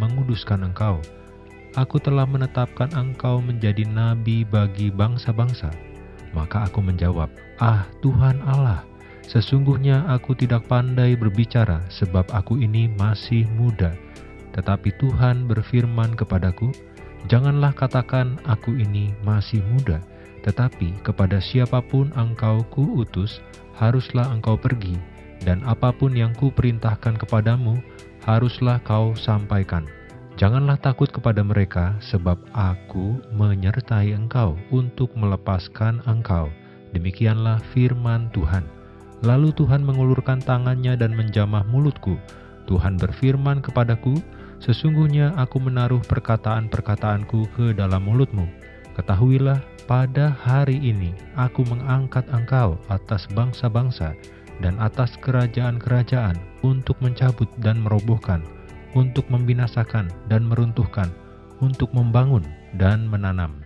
menguduskan engkau. Aku telah menetapkan engkau menjadi nabi bagi bangsa-bangsa. Maka aku menjawab, Ah Tuhan Allah, sesungguhnya aku tidak pandai berbicara sebab aku ini masih muda. Tetapi Tuhan berfirman kepadaku, Janganlah katakan aku ini masih muda, tetapi kepada siapa pun engkau kuutus, haruslah engkau pergi, dan apa pun yang kuperintahkan kepadamu, haruslah kau sampaikan. Janganlah takut kepada mereka, sebab aku menyertai engkau untuk melepaskan engkau. Demikianlah firman Tuhan. Lalu Tuhan mengulurkan tangannya dan menjamah mulutku. Tuhan berfirman kepadaku, Sesungguhnya aku menaruh perkataan-perkataanku ke dalam mulutmu. Ketahuilah, pada hari ini aku mengangkat engkau atas bangsa-bangsa dan atas kerajaan-kerajaan untuk mencabut dan merobohkan, untuk membinasakan dan meruntuhkan, untuk membangun dan menanam.